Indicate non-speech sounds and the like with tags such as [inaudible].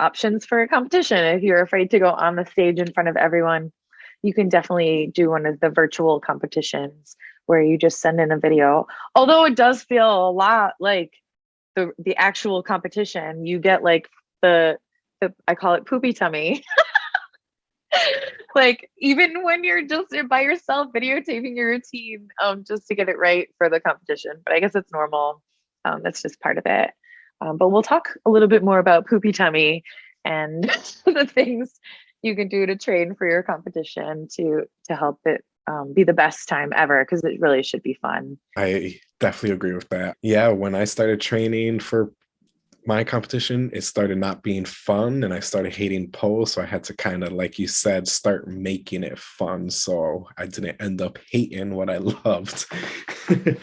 options for a competition. If you're afraid to go on the stage in front of everyone, you can definitely do one of the virtual competitions where you just send in a video. Although it does feel a lot like the the actual competition. You get like the the I call it poopy tummy. [laughs] like even when you're just by yourself videotaping your routine um, just to get it right for the competition. But I guess it's normal. Um, that's just part of it. Um, but we'll talk a little bit more about poopy tummy and [laughs] the things you can do to train for your competition to to help it um, be the best time ever because it really should be fun. I definitely agree with that. Yeah, when I started training for my competition, it started not being fun and I started hating pole. So I had to kind of, like you said, start making it fun. So I didn't end up hating what I [laughs] loved. [laughs]